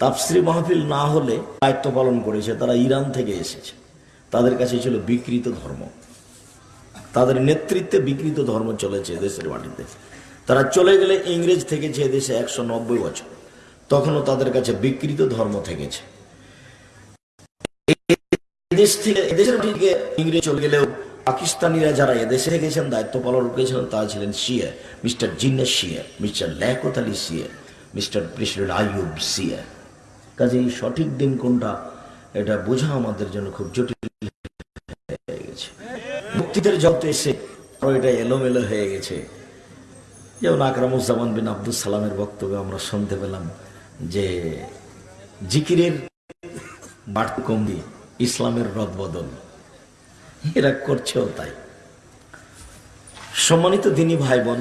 তাফসির মাহফিল না হলে দায়িত্ব পালন করেছে, তারা ইরান থেকে এসেছে। তাদের কাছে ছিল বিকৃত ধর্ম। তাদের নেতৃত্বে বিকৃত ধর্ম চলেছে দেশের মাটিতে। তারা চলে গেলে ইংরেজ থেকেছে এদেশে একশো নব্বই বছর। তখনও তাদের কাছে বিকৃত ধর্ম থেকেছে। এদেশ থেকে, এদেশের থেকে ইংরেজ চলে গেলেও পাকিস্তানিরা যারা এদেশে থেকেছেন, দায়িত্ব পালন করেছিলেন তারা ছিলেন সিয়া মিস্টার জিন্না সিয়া মিস্টার লেকত আলী সিয়া মিস্টার প্রেসিডেন্ট আইয়ুব সিয়া কাজে এই সঠিক দিন কোনটা, এটা বোঝা আমাদের জন্য খুব জটিল হয়ে গেছে। মুক্তিদের জগতে এসে এটা এলোমেলো হয়ে গেছে। যেমন আকরামুজ্জামান বিন আব্দুল সালামের বক্তব্যে আমরা শুনতে পেলাম যে জিকিরের বাড়তি কমবি ইসলামের রদবদল, এরা করছেও তাই। সম্মানিত দিনী ভাই বোন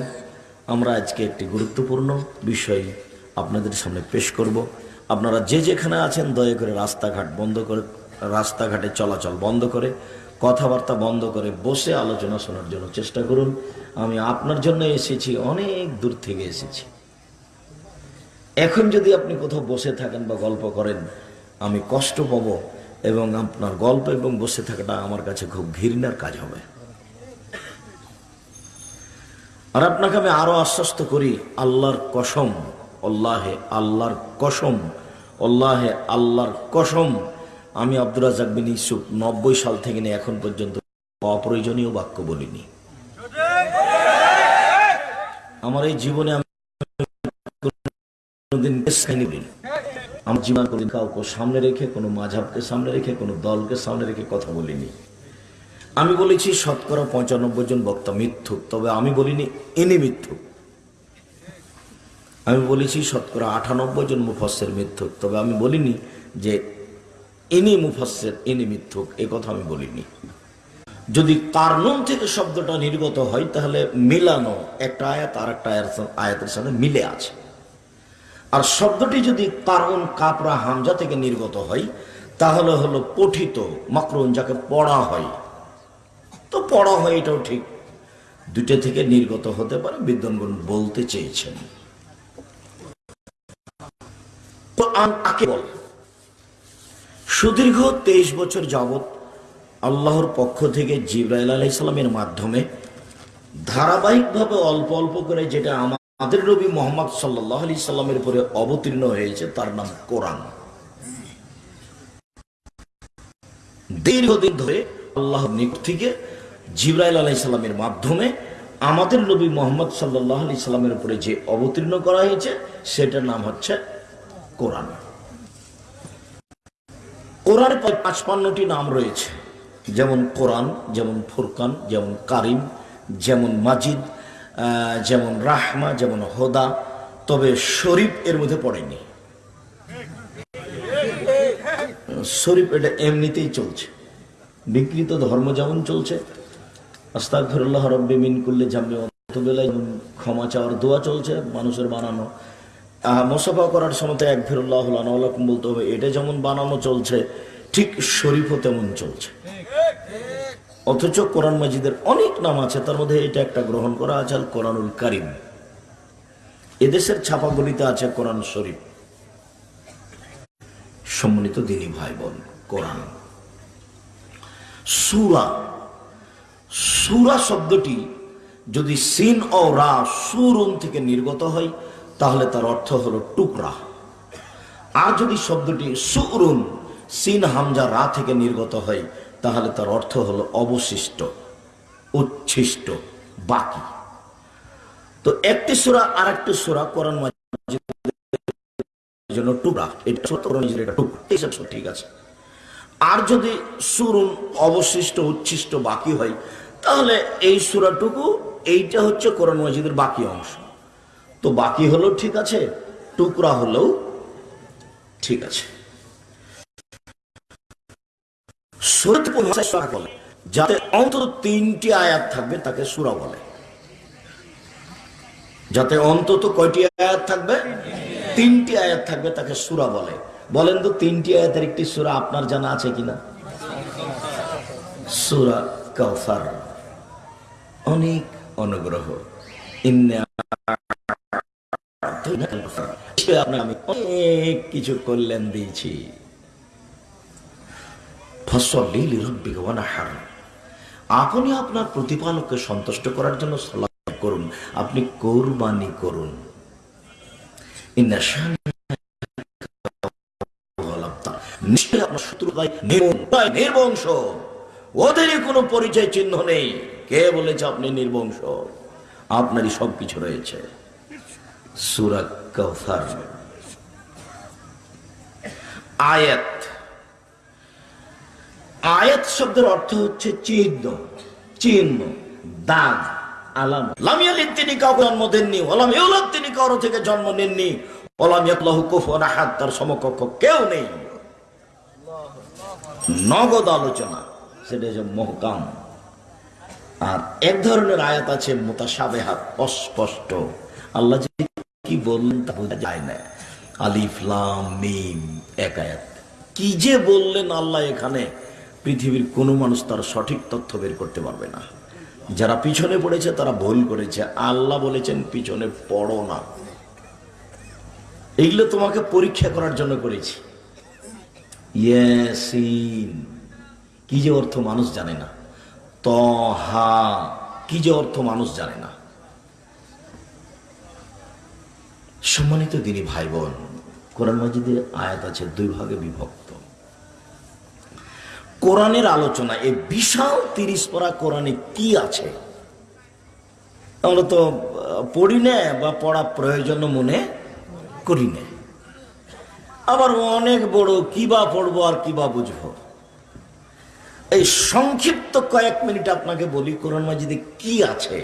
আমরা আজকে একটি গুরুত্বপূর্ণ বিষয় আপনাদের সামনে পেশ করব। আপনারা যে যেখানে আছেন, দয়া করে রাস্তাঘাট বন্ধ করে, রাস্তাঘাটে চলাচল বন্ধ করে, কথাবার্তা বন্ধ করে বসে আলোচনা শোনার জন্য চেষ্টা করুন। আমি আপনার জন্য এসেছি, অনেক দূর থেকে এসেছি। এখন যদি আপনি কোথাও বসে থাকেন বা গল্প করেন, আমি কষ্ট পাবো এবং আপনার গল্প এবং বসে থাকাটা আমার কাছে খুব ঘৃণার কাজ হবে। আর আপনাকে আমি আরও আশ্বস্ত করি, আল্লাহর কসম আল্লাহে আল্লাহর কসম আল্লাহে আল্লাহর কসম, আমি আব্দুর রাজাক বিন ইসুফ নব্বই সাল থেকে নিয়ে এখন পর্যন্ত অপ্রয়োজনীয় বাক্য বলিনি। আমার এই জীবনে আমি জীবন কোনদিন কাউকে সামনে রেখে, কোনো মাঝাবকে সামনে রেখে, কোনো দলকে সামনে রেখে কথা বলিনি। আমি বলেছি, শতকরা পঁচানব্বই জন বক্তা মিথ্যুক, তবে আমি বলিনি, ইনি মিথ্যুক। আমি বলেছি শতকরা আটানব্বই জন মুফাসের মিথ্যুক, তবে আমি বলিনি যে ইনি মুফাসের ইনি মিথ্যুক, এ কথা আমি বলিনি। যদি কারনুন থেকে শব্দটা নির্গত হয়, তাহলে মিলানো একটা আয়াত আর একটা আয়াতের সাথে মিলে আছে। আর শব্দটি যদি কারণ কাপড়া হামজা থেকে নির্গত হয়, তাহলে হলো পঠিত মাকরুন যাকে পড়া হয়। তো পড়া হয় এটাও ঠিক। দুটো থেকে নির্গত হতে পারে বিদ্যনগণ বলতে চেয়েছেন। কোরআন কাকে বলে? সুদীর্ঘ তেইশ বছর যাবৎ আল্লাহর পক্ষ থেকে জিব্রাইল আলাইসালামের মাধ্যমে ধারাবাহিকভাবে অল্প অল্প করে যেটা আমাদের নবী মোহাম্মদ সাল্লাহ আলি সাল্লামের উপরে অবতীর্ণ হয়েছে, তার নাম কোরআন। দীর্ঘদিন ধরে আল্লাহ নিক থেকে জিব্রাইল আলাইসাল্লামের মাধ্যমে আমাদের নবী মোহাম্মদ সাল্লাহ আলি সাল্লামের উপরে যে অবতীর্ণ করা হয়েছে, সেটার নাম হচ্ছে কোরআন। কোরআন পাঁচপান্নটি নাম রয়েছে। যেমন কোরআন, যেমন ফুরকান, যেমন কারিম, যেমন মাজিদ যেমন রাহমা, যেমন হোদা। তবে শরীফ এর মধ্যে পড়েনি। শরীফ এটা এমনিতেই চলছে। বিকৃত ধর্ম যেমন চলছে আস্তাক ফিরুল্লাহ রব্বে মিন করলে জামে অতবেলায় ক্ষমা চাওয়ার দোয়া চলছে, মানুষের বানানো মোসাফা করার সময় এক ফিরুল্লাহ আলাকুম বলতে হবে, এটা যেমন বানানো চলছে, ঠিক শরীফও তেমন চলছে। অথচ কোরআন মাজিদের অনেক নাম আছে, তার মধ্যে এটা একটা গ্রহণ করা আছে কোরআনুল কারিম। এদেশের ছাপাগুলিতে আছে কোরআন শরীফ। সম্মানিত দিনী ভাই বোন কোরআন। সুরা সুরা শব্দটি যদি সিন ও রা সুরুন থেকে নির্গত হয় তাহলে তার অর্থ হলো টুকরা। আর যদি শব্দটি সুরুন, সিন হামজা রা থেকে নির্গত হয়, তাহলে তার অর্থ হলো অবশিষ্ট, উচ্ছিষ্ট, বাকি। তো একটি সুরা আর একটি সুরা কোরআন জন্য টুকরা। এটা টুকরা। ঠিক আছে। আর যদি সুরুন, অবশিষ্ট, উচ্ছিষ্ট, বাকি হয়, তাহলে এই সুরাটুকু, এইটা হচ্ছে কোরআন মাজিদের বাকি অংশ। তো বাকি হলো ঠিক আছে, টুকরা হলেও ঠিক আছে। বলে, যাতে অন্তত তিনটি আয়াত থাকবে তাকে সুরা বলে। যাতে অন্তত কয়টি আয়াত থাকবে? তিনটি আয়াত থাকবে তাকে সুরা বলে। বলেন তো, তিনটি আয়াতের একটি সুরা আপনার জানা আছে কিনা? সুরা কাউসার অনেক অনুগ্রহ। কিছু কল্যাণ দিয়েছি। আপনি আপনার প্রতিপালককে সন্তুষ্ট করার জন্য করুন। আপনি কোরবানি করুন। নির্বংশ- কোনো পরিচয় চিহ্ন নেই। কে বলেছে আপনি নির্বংশ? আপনারই সবকিছু রয়েছে। সুরা কৌসার আয়াত। আয়াত শব্দের অর্থ হচ্ছে চিহ্ন চিহ্ন, দাগ, আলাম। তিনি কাউকে জন্ম দেননি তিনি কারও থেকে জন্ম নেননি সমকক্ষ কেউ নেই। নগদ আলোচনা, সেটা মহকাম। আর এক ধরনের আয়াত আছে মোতাসাবেহাত অস্পষ্ট। আল্লাহ কি বললেন তা বোঝা যায় না। আলিফ, লাম, মিম, এক কি যে বললেন আল্লাহ এখানে, পৃথিবীর কোনো মানুষ তার সঠিক তথ্য বের করতে পারবে না। যারা পিছনে পড়েছে তারা ভুল করেছে। আল্লাহ বলেছেন, পিছনে পড়ো না। এগুলো তোমাকে পরীক্ষা করার জন্য করেছি। কি যে অর্থ মানুষ জানে না। তহা, কি যে অর্থ মানুষ জানে না। সম্মানিত দিনী ভাই বোন কোরআন মাজিদের আয়াত আছে দুই ভাগে বিভক্ত। কোরআনের আলোচনা এই বিশাল তিরিশ পড়া কোরআনে কি আছে? আমরা তো পড়ি না বা পড়া প্রয়োজন মনে করি না। আবার অনেক বড় কিবা পড়ব আর কিবা বুঝব। এই সংক্ষিপ্ত কয়েক মিনিট আপনাকে বলি কোরআন মাজিদে কি আছে।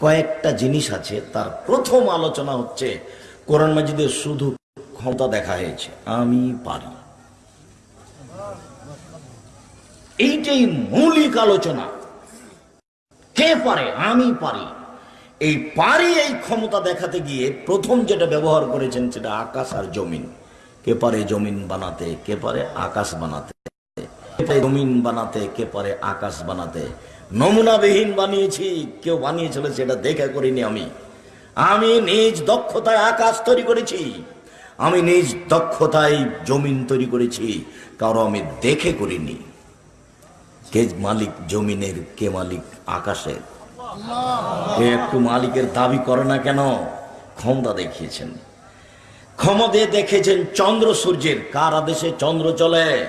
কয়েকটা জিনিস আছে, তার প্রথম আলোচনা হচ্ছে, কোরআন মাজিদে শুধু ক্ষমতা দেখা হয়েছে। আমি পারি। এইটাই মৌলিক আলোচনা। কে পারে? আমি পারি। এই পারি, এই ক্ষমতা দেখাতে গিয়ে প্রথম যেটা ব্যবহার করেছেন সেটা আকাশ আর জমিন। কে পারে জমিন বানাতে, কে পারে আকাশ বানাতে। জমিন বানাতে, কে পারে আকাশ বানাতে। নমুনাবিহীন বানিয়েছি, কেউ বানিয়েছিল সেটা দেখে করিনি আমি। আমি নিজ দক্ষতায় আকাশ তৈরি করেছি। আমি নিজ দক্ষতায় জমিন তৈরি করেছি, কারও আমি দেখে করিনি। কে মালিক জমিনের, কে মালিক আকাশের? কে একটু মালিকের দাবি করে না কেন? ক্ষমতা দেখিয়েছেন। ক্ষমতা দেখেছেন চন্দ্র সূর্যের। কার আদেশে চন্দ্র চলে?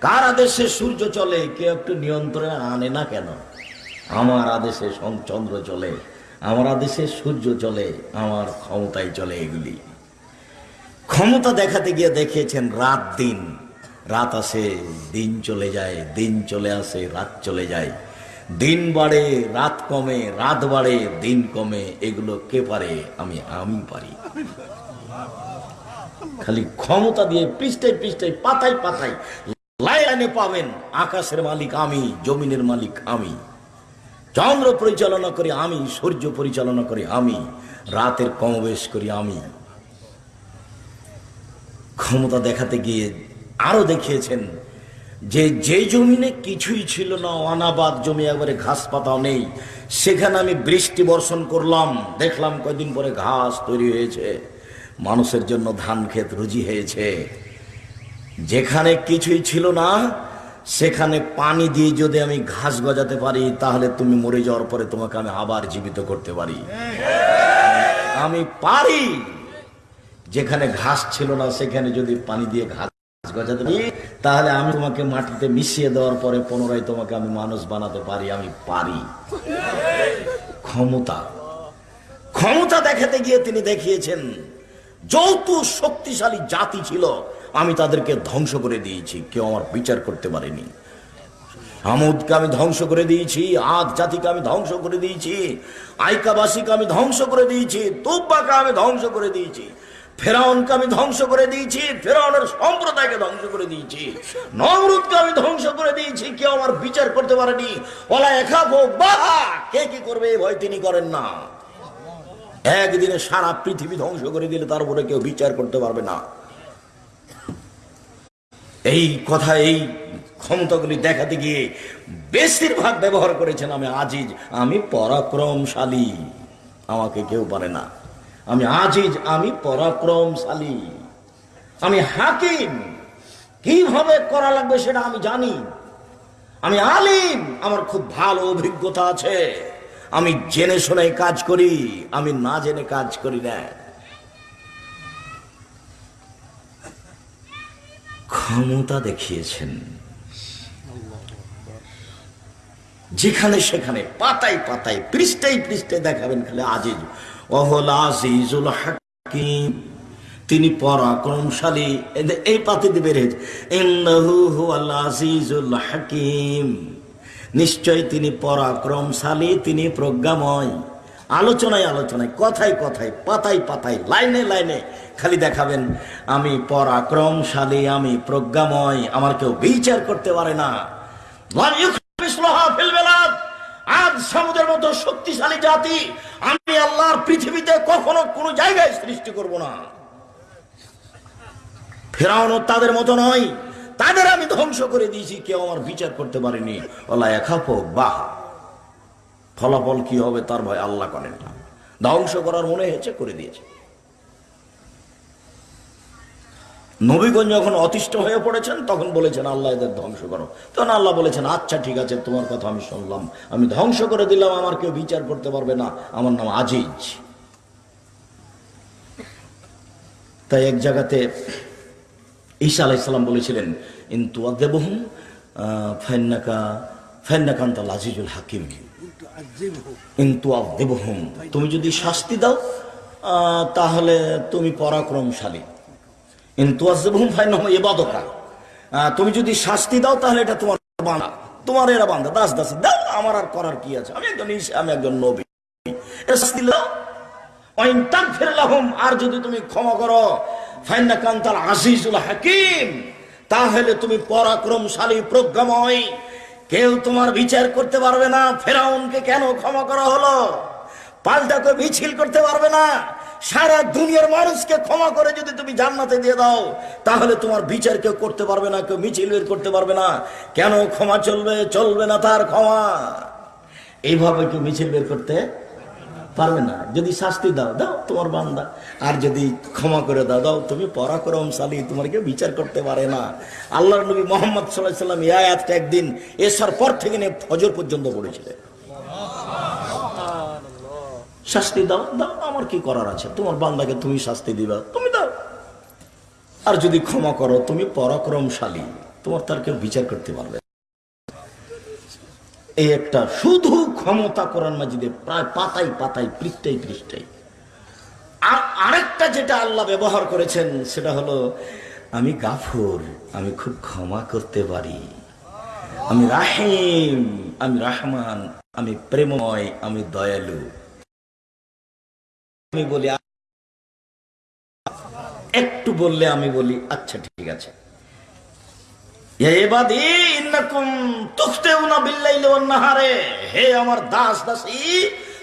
কার আদেশে সূর্য চলে? কে একটু নিয়ন্ত্রণে আনে না কেন? আমার আদেশে চন্দ্র চলে, আমার আদেশে সূর্য চলে, আমার ক্ষমতায় চলে এগুলি। ক্ষমতা দেখাতে গিয়ে দেখিয়েছেন রাত দিন। রাত আসে, দিন চলে যায়, দিন চলে আসে, রাত চলে যায়। দিন বাড়ে, রাত কমে, রাত বাড়ে, দিন কমে, এগুলো কে পারে? আমি আমি পারি। খালি ক্ষমতা দিয়ে পৃষ্ঠায় পৃষ্ঠায়, পাতায় পাতায়, লাইনে পাবেন, আকাশের মালিক আমি, জমিনের মালিক আমি। চন্দ্র পরিচালনা করি আমি, সূর্য পরিচালনা করি আমি, রাতের কমবেশ করি আমি। ক্ষমতা দেখাতে গিয়ে আরও দেখিয়েছেন যে যে জমিনে কিছুই ছিল না, অনাবাদ জমি একবারে ঘাস পাতাও নেই, সেখানে আমি বৃষ্টি বর্ষণ করলাম, দেখলাম কয়দিন পরে ঘাস তৈরি হয়েছে, মানুষের জন্য ধান ক্ষেত রুজি হয়েছে। যেখানে কিছুই ছিল না সেখানে পানি দিয়ে যদি আমি ঘাস গজাতে পারি, তাহলে তুমি মরে যাওয়ার পরে তোমাকে আমি আবার জীবিত করতে পারি। আমি পারি। যেখানে ঘাস ছিল না, সেখানে যদি পানি দিয়ে ঘাস গজাতে পারি, তাহলে আমি তোমাকে মাটিতে মিশিয়ে দেওয়ার পরে পুনরায় তোমাকে আমি মানুষ বানাতে পারি। আমি পারি। ক্ষমতা। ক্ষমতা দেখাতে গিয়ে তিনি দেখিয়েছেন, যৌথ শক্তিশালী জাতি ছিল। আমি তাদেরকে ধ্বংস করে দিয়েছি। কেউ আমার বিচার করতে পারেনি। আমুদকে আমি ধ্বংস করে দিয়েছি, আদ জাতিকে আমি ধ্বংস করে দিয়েছি, আইকাবাসীকে আমি ধ্বংস করে দিয়েছি, তুব্বাকে আমি ধ্বংস করে দিয়েছি, ফেরাউনকে আমি ধ্বংস করে দিয়েছি, ফেরাউনের সম্প্রদায়কে ধ্বংস করে দিয়েছি, নমরুদকে আমি ধ্বংস করে দিয়েছি, কেউ আমার বিচার করতে পারেনি। ওলা একাবো বাহা, কে কি করবে এই ভয় তিনি করেন না। একদিনে সারা পৃথিবী ধ্বংস করে দিলে তারপরে কেউ বিচার করতে পারবে না। এই কথা, এই ক্ষমতাগুলি দেখাতে গিয়ে বেশিরভাগ ব্যবহার করেছেন আমি আজিজ। আমি পরাক্রমশালী। আমাকে কেউ পারে না। আমি আজিজ, আমি পরাক্রমশালী। আমি হাকিম। কীভাবে করা লাগবে সেটা আমি জানি। আমি আলিম। আমার খুব ভালো অভিজ্ঞতা আছে। আমি জেনে শুনে কাজ করি। আমি না জেনে কাজ করি না। ক্ষমতা দেখিয়েছেন। যেখানে সেখানে পাতায় পাতায়, পৃষ্ঠায় পৃষ্ঠায় দেখাবেন খালি আজিজ। অহল আজিজুল হাকিম। তিনি পরাক্রমশালী। এই পাতিতে বের হয়েছে। ইন্নাহু আজিজুল হাকিম। নিশ্চয় তিনি পরাক্রমশালী, তিনি প্রজ্ঞাময়। আলোচনায় আলোচনায়, কথায় কথায়, পাতায় পাতায়, লাইনে লাইনে খালি দেখাবেন, আমি পরাক্রমশালী, আমি প্রজ্ঞাময়, আমার কেউ বিচার করতে পারে না। শক্তিশালী জাতি, আমি পৃথিবীতে কখনো কোনো জায়গায় সৃষ্টি করব না। তাদের মতো নয়, তাদের আমি ধ্বংস করে দিয়েছি, কেউ আমার বিচার করতে পারেনি। ওলা একাপ বাহ ফলাফল কি হবে তার ভয় আল্লাহ করেন না। ধ্বংস করার মনে হয়েছে করে দিয়েছে। নবীগঞ্জ যখন অতিষ্ঠ হয়ে পড়েছেন, তখন বলেছেন, আল্লাহ এদের ধ্বংস করো। তখন আল্লাহ বলেছেন আচ্ছা ঠিক আছে, তোমার কথা আমি শুনলাম। আমি ধ্বংস করে দিলাম, আমার কেউ বিচার করতে পারবে না। আমার নাম আজিজ। তাই এক জায়গাতে ঈসা আলাইসাল্লাম বলেছিলেন ইন্তু আদেবহুম ফেন্নাকা ফেন্নাকান্ত আজিজুল হাকিম। তুমি যদি শাস্তি দাও তাহলে তুমি পরাক্রমশালী। তুমি যদি শাস্তি দাও, তাহলে এটা তোমার বান্ধা তোমার এরা বান্ধা দাস দাস, দাও, আমার আর করার কি আছে? আমি একজন আমি একজন নবী। দাও। আর যদি তুমি ক্ষমা করো ফাইন্না কান্তাল আজিজুল হাকিম, তাহলে তুমি পরাক্রমশালী, প্রজ্ঞাময় কেউ তোমার বিচার করতে পারবে না। ফেরাউনকে কেন ক্ষমা করা হলো? পাল্টা কেউ মিছিল করতে পারবে না। সারা দুনিয়ার মানুষকে ক্ষমা করে যদি তুমি জান্নাতে দিয়ে দাও, তাহলে তোমার বিচার কেউ করতে পারবে না, কেউ মিছিল বের করতে পারবে না। কেন ক্ষমা চলবে? চলবে না তার ক্ষমা। এইভাবে কেউ মিছিল বের করতে পারবে না। যদি শাস্তি দাও দাও তোমার বান্দা। আর যদি ক্ষমা করে দাও দাও তুমি পরাক্রমশালী তোমার কেউ বিচার করতে পারে না। আল্লাহর নবী মোহাম্মদ সাল্লাহ সাল্লাম এই আয়াতটা একদিন এসার পর থেকে নিয়ে ফজর পর্যন্ত পড়েছিলেন। শাস্তি দাও দাও, আমার কি করার আছে? তোমার বান্দাকে তুমি শাস্তি দিবা, তুমি দাও। আর যদি ক্ষমা করো, তুমি পরাক্রমশালী, তোমার তার কেউ বিচার করতে পারবে। এই একটা শুধু ক্ষমতা কোরআন মাজিদে প্রায় পাতাই পাতাই পৃষ্ঠাই পৃষ্ঠাই আর আরেকটা যেটা আল্লাহ ব্যবহার করেছেন, সেটা হলো, আমি গাফুর, আমি খুব ক্ষমা করতে পারি। আমি রাহিম, আমি রাহমান, আমি প্রেমময়, আমি দয়ালু। আমি বলি, একটু বললে আমি বলি আচ্ছা ঠিক আছে। হে আমার দাস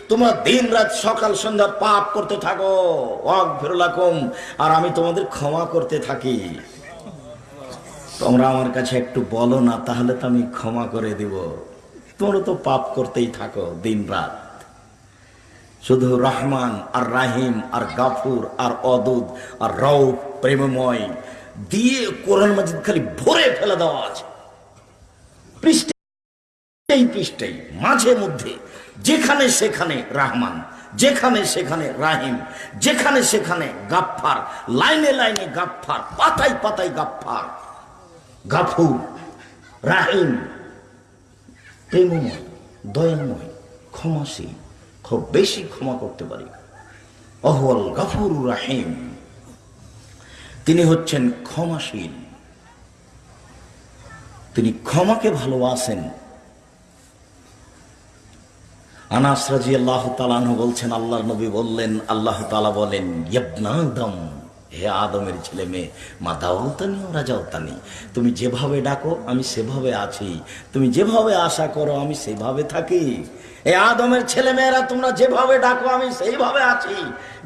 তোমরা সকাল সন্ধ্যা পাপ করতে থাকো। আমি তোমাদের ক্ষমা করতে থাকি। তোমরা আমার কাছে একটু বলো না, তাহলে তো আমি ক্ষমা করে দিব। তোমরা তো পাপ করতেই থাকো দিন রাত শুধু রহমান আর রাহিম আর গাফুর আর অদুদ আর রৌফ প্রেমময় দিয়ে কোরআন মাজিদ খালি ভরে ফেলে দেওয়া আছে। পৃষ্ঠেই মাঝে মধ্যে, যেখানে সেখানে রাহমান, যেখানে সেখানে রাহিম, যেখানে সেখানে গাফফার, লাইনে লাইনে গাফফার, পাতায় পাতায় গাফফার, গাফুর, রাহিম, প্রেমময়, দয়াময়, ক্ষমাশীল, খুব বেশি ক্ষমা করতে পারি। অহল গাফুর রাহিম। তিনি হচ্ছেন ক্ষমাশীল। তিনি ক্ষমাকে ভালোবাসেন। আনাস রাজি আল্লাহ তালানহ বলছেন আল্লাহ নবী বললেন, আল্লাহ তালা বলেন ইয়বনাদম হে আদমের ছেলে মেয়ে মা দাওতানি ওরা যাওতানি তুমি যেভাবে ডাকো আমি সেভাবে আছি। তুমি যেভাবে আশা করো আমি সেভাবে থাকি। এ আদমের ছেলে মেয়েরা তোমরা যেভাবে ডাকো আমি সেইভাবে আছি।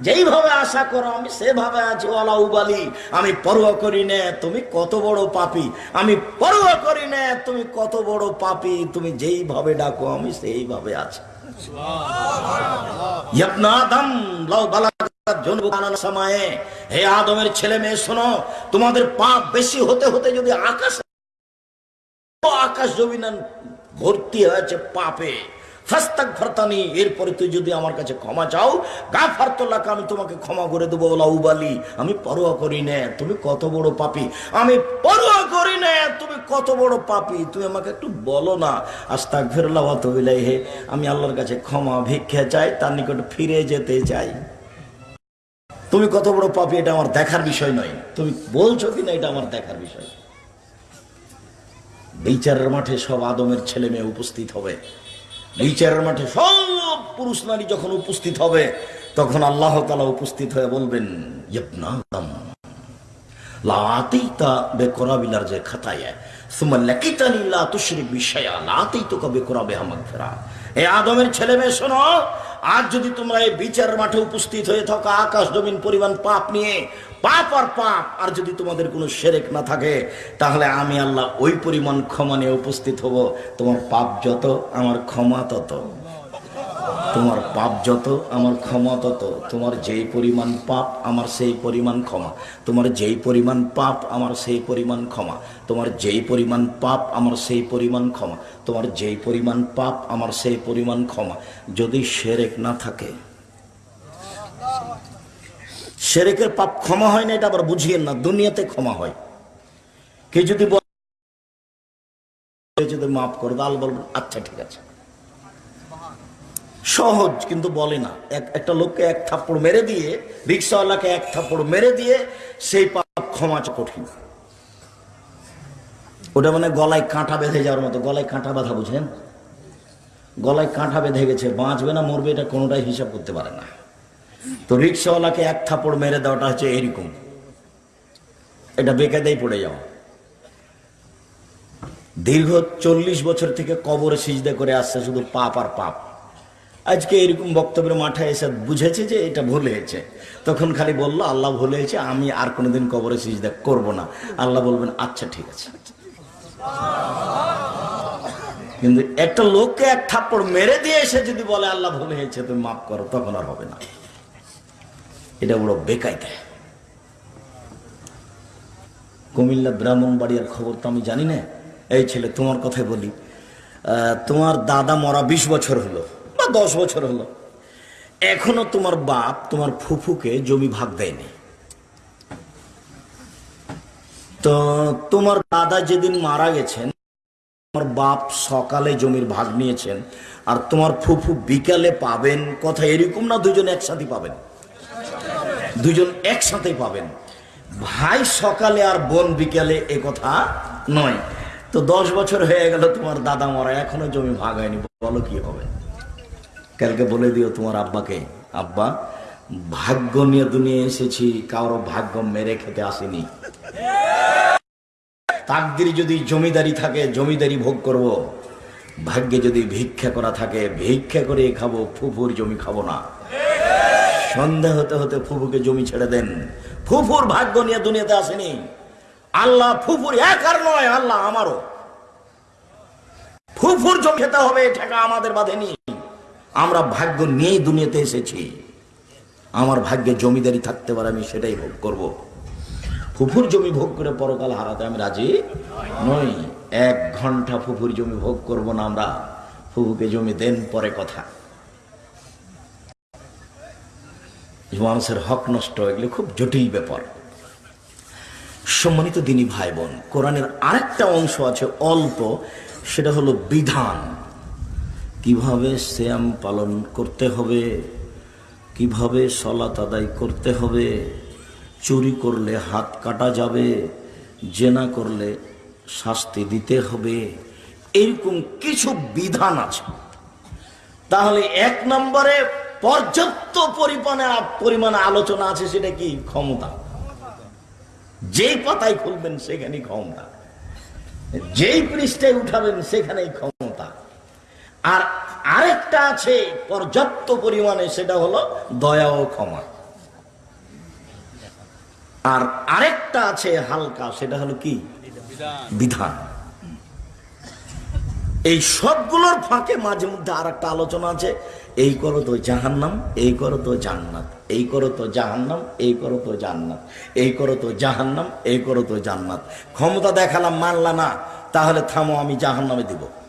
যেইভাবে আশা করো আমি সেভাবে আছি ওলা উবালি। আমি পরোয়া করি নে তুমি কত বড় পাপি। আমি পরোয়া করি নে তুমি কত বড় পাপি। তুমি যেইভাবে ডাকো আমি সেইভাবে আছি। আদম লাউ বানানো এরপরে তুই যদি আমার কাছে ক্ষমা চাও গা আমি তোমাকে ক্ষমা করে দেবো ওলা উবালি আমি পরোয়া করি না, তুমি কত বড় পাপি। আমি পরোয়া করি না, তুমি কত বড় পাপি, তুমি আমাকে একটু বলো না। আস্তাক ফেরলা অত আমি আল্লাহর কাছে ক্ষমা ভিক্ষা চাই, তার নিকট ফিরে যেতে চাই। তুমি কত বড় পাপি, এটা আমার দেখার বিষয় নয়। তুমি বলছো কিনা, এটা আমার দেখার বিষয়। বিচারের মাঠে সব আদমের ছেলে মেয়ে উপস্থিত হবে। বিচারের মাঠে সব পুরুষ নারী যখন উপস্থিত হবে, তখন আল্লাহ তালা উপস্থিত হয়ে বলবেন যে খাতায় আদমের ছেলে মেয়ে, শোনো আজ যদি তোমরা এই বিচার মাঠে উপস্থিত হয়ে থাকো, আকাশ জমিন, পরিমাণ পাপ নিয়ে, পাপ আর পাপ, আর যদি তোমাদের কোনো সেরেক না থাকে, তাহলে আমি আল্লাহ ওই পরিমাণ ক্ষমা নিয়ে উপস্থিত হব। তোমার পাপ যত, আমার ক্ষমা তত। তোমার পাপ যত, আমার ক্ষমা তত। তোমার যেই পরিমাণ পাপ, আমার সেই পরিমাণ ক্ষমা। তোমার যেই পরিমাণ পাপ, আমার সেই পরিমাণ ক্ষমা। তোমার যেই পরিমাণ পাপ, আমার সেই পরিমাণ ক্ষমা। তোমার যেই পরিমাণ পাপ, আমার সেই পরিমাণ ক্ষমা। যদি সেরেক না থাকে, সেরেকের পাপ ক্ষমা হয় না, এটা আবার বুঝিয়েন না, দুনিয়াতে ক্ষমা হয়। কে যদি যদি মাফ করে দাল বলবেন আচ্ছা ঠিক আছে। সহজ, কিন্তু বলে না। এক, একটা লোককে এক থাপ্পড় মেরে দিয়ে, রিক্সাওয়ালাকে এক থাপ্পড় মেরে দিয়ে, সেই পাপ ক্ষমা কঠিন। ওটা মানে গলায় কাঁটা বেঁধে যাওয়ার মতো। গলায় কাঁটা বাঁধা বুঝেন গলায় কাঁটা বেঁধে গেছে, বাঁচবে না, মরবে, এটা কোনোটাই হিসাব করতে পারে না। তো রিক্সাওয়ালাকে এক থাপ্পড় মেরে দেওয়াটা হচ্ছে এরকম। এটা বেকায়দাই পড়ে যাওয়া। দীর্ঘ চল্লিশ বছর থেকে কবরে সিজদা করে আসছে, শুধু পাপ আর পাপ। আজকে এরকম বক্তব্যের মাঠে এসে বুঝেছে যে এটা ভুল হয়েছে। তখন খালি বলল, আল্লাহ ভুল হয়েছে, আমি আর কোনোদিন কবরে সিজদা করব না। আল্লাহ বলবেন আচ্ছা ঠিক আছে। কিন্তু একটা লোককে এক থাপ্পড় মেরে দিয়ে এসে যদি বলে, আল্লাহ ভুল হয়েছে, তুমি মাফ করো, তখন আর হবে না। এটা বড় বেকায়দা। কুমিল্লা ব্রাহ্মণ ব্রাহ্মণবাড়িয়ার খবর তো আমি জানি না। এই ছেলে, তোমার কথাই বলি। তোমার দাদা মরা বিশ বছর হলো। দশ বছর হলো। এখনও তোমার বাপ তোমার ফুফুকে জমি ভাগ দেয়নি। তো তোমার দাদা যেদিন মারা গেছেন, তোমার বাপ সকালে জমির ভাগ নিয়েছেন, আর তোমার ফুফু বিকালে পাবেন, কথা এরকম না দুজন একসাথে পাবেন। দুজন একসাথে পাবেন। ভাই সকালে আর বোন বিকালে এ কথা নয়। তো দশ বছর হয়ে গেল তোমার দাদা মরা, এখনও জমি ভাগ হয়নি, বলো কি হবে? কালকে বলে দিও তোমার আব্বাকে, আব্বা, ভাগ্য নিয়ে দুনিয়া এসেছি, কারও ভাগ্য মেরে খেতে আসেনি। তাকদির যদি জমিদারি থাকে, জমিদারি ভোগ করব। ভাগ্যে যদি ভিক্ষা করা থাকে, ভিক্ষা করে খাব, ফুফুর জমি খাব না। সন্ধ্যা হতে হতে ফুফুকে জমি ছেড়ে দেন। ফুফুর ভাগ্য নিয়ে দুনিয়াতে আসেনি। আল্লাহ ফুফুর এক আর নয়, আল্লাহ আমারও। ফুফুর জমি খেতে হবে টাকা আমাদের বাঁধেনি। আমরা ভাগ্য নিয়েই দুনিয়াতে এসেছি। আমার ভাগ্যে জমিদারি থাকতে পারে, আমি সেটাই ভোগ করব। ফুফুর জমি ভোগ করে পরকাল হারাতে আমি রাজি নই। এক ঘণ্টা ফুফুর জমি ভোগ করব না আমরা। ফুফুকে জমি দেন পরে কথা। মানুষের হক নষ্ট এগুলো খুব জটিল ব্যাপার। সম্মানিত দিনী ভাই বোন, কোরআনের আরেকটা অংশ আছে অল্প, সেটা হলো বিধান। কীভাবে শ্যাম পালন করতে হবে? কীভাবে সলাত আদায় করতে হবে? চুরি করলে হাত কাটা যাবে, জেনা করলে শাস্তি দিতে হবে। এরকম কিছু বিধান আছে। তাহলে এক নম্বরে পর্যাপ্ত পরিমাণে পরিমাণে আলোচনা আছে, সেটা কি? ক্ষমতা। যেই পাতায় খুলবেন, সেখানেই ক্ষমতা। যেই পৃষ্ঠায় উঠাবেন, সেখানেই ক্ষমতা। আর আরেকটা আছে পর্যাপ্ত পরিমাণে, সেটা হলো দয়া ও ক্ষমা। আর আরেকটা আছে হালকা, সেটা হলো কি? বিধান। এই সবগুলোর ফাঁকে মাঝে মধ্যে আর একটা আলোচনা আছে। এই করো তো জাহান্নাম, এই করো তো জান্নাত। এই করো তো জাহান্নাম, এই করো তো জান্নাত। এই করো তো জাহান্নাম, এই করো তো জান্নাত। ক্ষমতা দেখালাম মানলা না, তাহলে থামো, আমি জাহান্নামে দিব।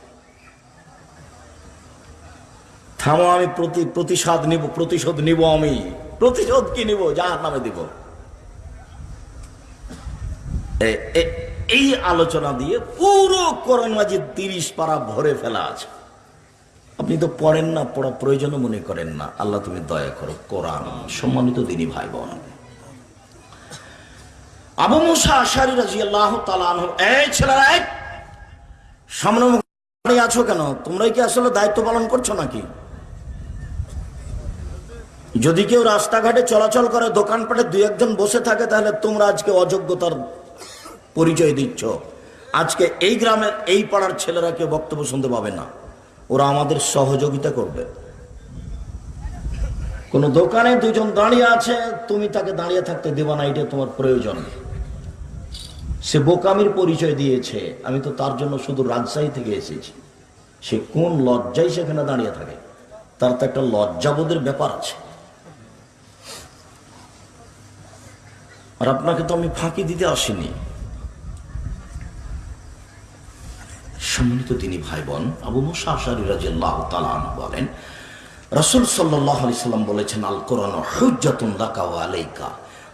থামো, আমি প্রতি, প্রতিশোধ নিব প্রতিশোধ নিব আমি। প্রতিশোধ কি নিব? নামে দিব। এই আলোচনা দিয়ে পুরো কোরআন মাজিদ তিরিশ পারা ভরে ফেলা আছে। আপনি তো পড়েন না, পড়া প্রয়োজনও মনে করেন না। আল্লাহ তুমি দয়া করো, কোরআন, সম্মানিত দিনী ভাই বোন আবু মুসা আশারি রাজি আল্লাহ ছেলেরা! সামনে আছো কেন? তোমরাই কি আসলে দায়িত্ব পালন করছ নাকি? যদি কেউ রাস্তাঘাটে চলাচল করে, দোকানপাটে দুই একজন বসে থাকে, তাহলে তোমরা আজকে অযোগ্যতার পরিচয় দিচ্ছ। আজকে এই গ্রামের, এই পাড়ার ছেলেরা কেউ বক্তব্য শুনতে পাবে না। ওরা আমাদের সহযোগিতা করবে। কোন দোকানে দুজন দাঁড়িয়ে আছে, তুমি তাকে দাঁড়িয়ে থাকতে দেবা না, এটা তোমার প্রয়োজন। সে বোকামির পরিচয় দিয়েছে। আমি তো তার জন্য শুধু রাজশাহী থেকে এসেছি। সে কোন লজ্জায় সেখানে দাঁড়িয়ে থাকে? তার তো একটা লজ্জাবোধের ব্যাপার আছে। আর আপনাকে তো আমি ফাঁকি দিতে আসিনি। সম্মানিত তিনি ভাই বোন আবু বলেন, রসুল সাল্লাহ সাল্লাম বলেছেন আল কোরআন হুজ্জাতুন লাকা ওয়া আলাইকা।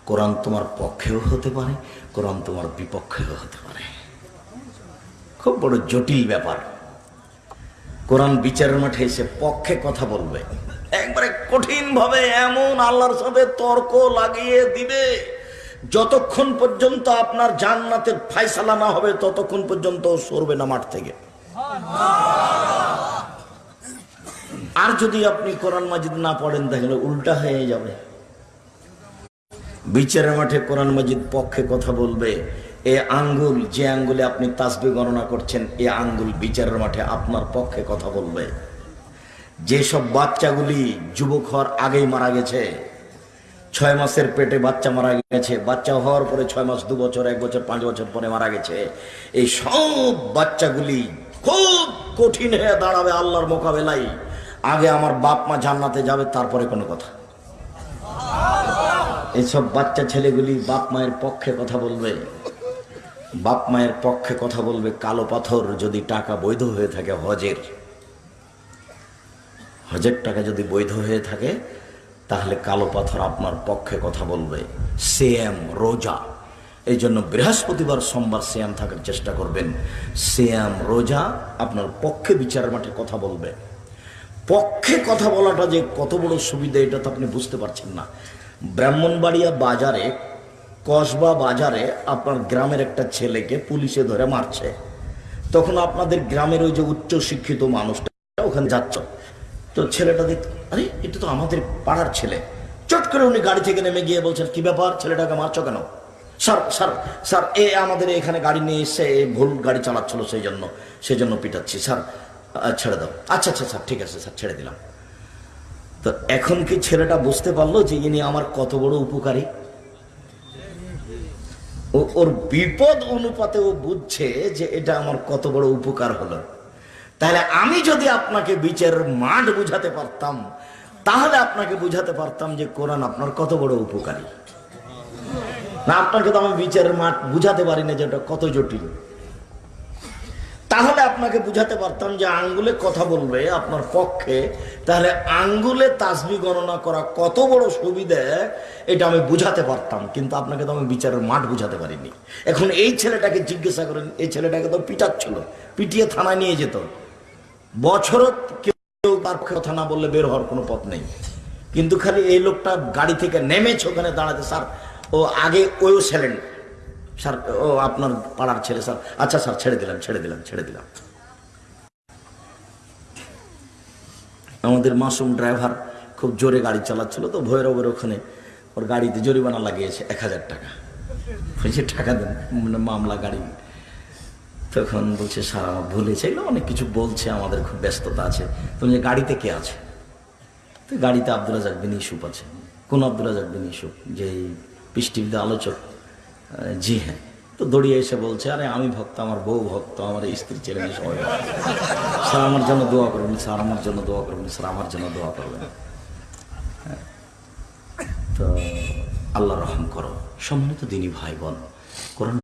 কোরআন তোমার পক্ষেও হতে পারে, কোরআন তোমার বিপক্ষেও হতে পারে। খুব বড় জটিল ব্যাপার। কোরআন বিচারের মাঠে এসে পক্ষে কথা বলবে। একবারে কঠিন ভাবে এমন আল্লাহর সাথে তর্ক লাগিয়ে দিবে। যতক্ষণ পর্যন্ত আপনার জান্নাতের ফাইসালা না হবে, ততক্ষণ পর্যন্ত সরবে না মাঠ থেকে। আর যদি আপনি কোরআন মাজিদ না পড়েন, তাহলে উল্টা হয়ে যাবে। বিচারের মাঠে কোরআন মাজিদ পক্ষে কথা বলবে। এ আঙ্গুল, যে আঙ্গুলে আপনি তাসবি গণনা করছেন, এ আঙ্গুল বিচারের মাঠে আপনার পক্ষে কথা বলবে। যেসব বাচ্চাগুলি যুবক হওয়ার আগেই মারা গেছে ছয় মাসের পেটে বাচ্চা মারা গেছে। বাচ্চা হওয়ার পরে ছয় মাস, দু বছর, এক বছর, পাঁচ বছর পরে মারা গেছে। এই সব বাচ্চাগুলি খুব কঠিন হয়ে দাঁড়াবে আল্লাহর মোকাবেলায়। আগে আমার বাপ মা জান্নাতে যাবে, তারপরে কোনো কথা। এইসব বাচ্চা ছেলেগুলি বাপ মায়ের পক্ষে কথা বলবে। বাপ মায়ের পক্ষে কথা বলবে, কালো পাথর যদি টাকা বৈধ হয়ে থাকে হজের। হজের টাকা যদি বৈধ হয়ে থাকে তাহলে কালো পাথর আপনার পক্ষে কথা বলবে। সেম রোজা। এই জন্য বৃহস্পতিবার, সোমবার শ্যাম থাকার চেষ্টা করবেন। শ্যাম, রোজা আপনার পক্ষে বিচার মাঠে কথা বলবে। পক্ষে কথা বলাটা যে কত বড় সুবিধা, এটা তো আপনি বুঝতে পারছেন না। ব্রাহ্মণবাড়িয়া বাজারে, কসবা বাজারে আপনার গ্রামের একটা ছেলেকে পুলিশে ধরে মারছে। তখন আপনাদের গ্রামের ওই যে উচ্চ শিক্ষিত মানুষটা, ওখানে যাচ্ছ। তো ছেলেটা দেখ আরে এটা তো আমাদের পাড়ার ছেলে। চট করে উনি গাড়ি থেকে নেমে গিয়ে বলছেন, কি ব্যাপার? ছেলেটাকে মারছো কেন? স্যার স্যার স্যার, এ আমাদের এখানে গাড়ি নিয়ে এসে ভুল গাড়ি চালাচ্ছিল সেই জন্য সেই জন্য পিটাচ্ছি। স্যার ছেড়ে দাও। আচ্ছা আচ্ছা স্যার, ঠিক আছে, স্যার, ছেড়ে দিলাম। তো এখন কি ছেলেটা বুঝতে পারল যে ইনি আমার কত বড় উপকারী? ওর বিপদ অনুপাতে ও বুঝছে যে এটা আমার কত বড় উপকার হলো। তাহলে আমি যদি আপনাকে বিচারের মাঠ বুঝাতে পারতাম, তাহলে আপনাকে বুঝাতে পারতাম যে কোরআন আপনার কত বড় উপকারী। না, আপনাকে তো আমি বিচারের মাঠ বুঝাতে পারি না যে এটা কত জটিল। তাহলে আপনাকে বুঝাতে পারতাম যে আঙ্গুলে কথা বলবে আপনার পক্ষে, তাহলে আঙ্গুলে তাসবি গণনা করা কত বড় সুবিধে, এটা আমি বুঝাতে পারতাম, কিন্তু আপনাকে তো আমি বিচারের মাঠ বুঝাতে পারিনি। এখন এই ছেলেটাকে জিজ্ঞাসা করেন, এই ছেলেটাকে তো পিটাচ্ছিল, পিটিয়ে থানায় নিয়ে যেত। বছরত কেউ তার কথা না বললে বের হওয়ার কোনো পথ নেই। কিন্তু খালি এই লোকটা গাড়ি থেকে নেমেছে, ওখানে দাঁড়াতে স্যার, ও আগে ওইও ছিলেন স্যার, ও আপনার পাড়ার ছেলে, স্যার। আচ্ছা স্যার, ছেড়ে দিলাম ছেড়ে দিলাম ছেড়ে দিলাম। আমাদের মাসুম ড্রাইভার খুব জোরে গাড়ি চালাচ্ছিল তো ভৈরবের ওখানে ওর গাড়িতে জরিমানা লাগিয়েছে এক হাজার টাকা। বলছে, টাকা দেন মানে মামলা গাড়ি তখন বলছে স্যার আমার ভুলেছে এগুলো অনেক কিছু বলছে আমাদের খুব ব্যস্ততা আছে। তো বলছে, গাড়িতে কে আছে? তো গাড়িতে আব্দুল রাজাক বিন ইসুফ আছে। কোন আব্দুল রাজাক বিন ইসুফ যে টিভিতে আলোচক জি হ্যাঁ। তো দড়িয়ে এসে বলছে আরে আমি ভক্ত আমার বউ ভক্ত আমার স্ত্রী ছেলে সবাই স্যার আমার জন্য দোয়া করবেন স্যার আমার জন্য দোয়া করবেন স্যার আমার জন্য দোয়া করবেন। হ্যাঁ। তো আল্লাহ রহম করো। সম্মানিত দিনী ভাই বোন কোরআন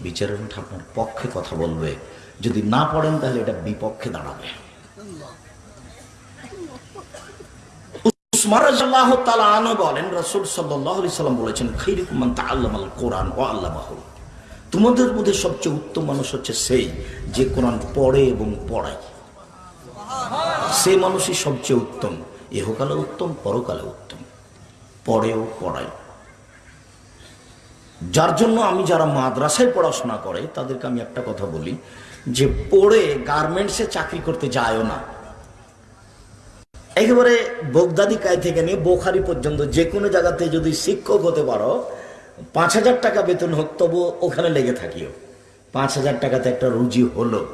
বিচারের মধ্যে আপনার পক্ষে কথা বলবে। যদি না পড়েন তাহলে এটা বিপক্ষে দাঁড়াবে। তোমাদের মধ্যে সবচেয়ে উত্তম মানুষ হচ্ছে সেই যে কোরআন পড়ে এবং পড়ায়। সে মানুষই সবচেয়ে উত্তম। এহকালে উত্তম, পরকালে উত্তম। পড়েও পড়ায়। যার জন্য আমি যারা মাদ্রাসায় পড়াশোনা করে, তাদেরকে আমি একটা কথা বলি, যে পড়ে গার্মেন্টসে চাকরি করতে যায়ও না। একেবারে বোগদাদি কায় থেকে নিয়ে বোখারি পর্যন্ত যে কোনো জায়গাতে যদি শিক্ষক হতে পারো, পাঁচ হাজার টাকা বেতন হোক তবু ওখানে লেগে থাকিও। পাঁচ হাজার টাকাতে একটা রুজি হলো।